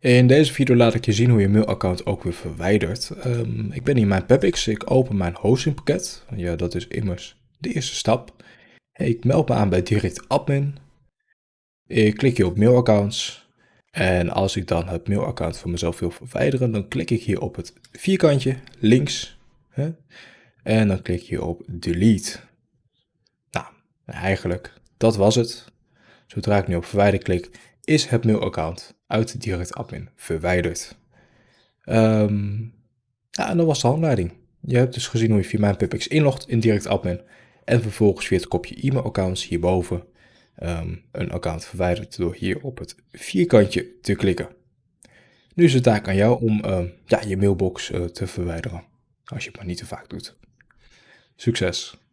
In deze video laat ik je zien hoe je mailaccount ook weer verwijdert. Ehm, ik ben in mijn PubX, ik open mijn hostingpakket. Ja, dat is immers de eerste stap. Ik meld me aan bij Direct Admin. Ik klik hier op mailaccounts. En als ik dan het mailaccount van mezelf wil verwijderen, dan klik ik hier op het vierkantje links. Hè? En dan klik je op delete. Nou, eigenlijk, dat was het. Zodra ik nu op verwijder klik, is het mailaccount uit direct admin verwijderd. Um, ja, en dat was de handleiding. Je hebt dus gezien hoe je via mijn inlogt in direct admin en vervolgens via het kopje e-mailaccounts hierboven um, een account verwijdert door hier op het vierkantje te klikken. Nu is het taak aan jou om uh, ja, je mailbox uh, te verwijderen, als je het maar niet te vaak doet. Succes!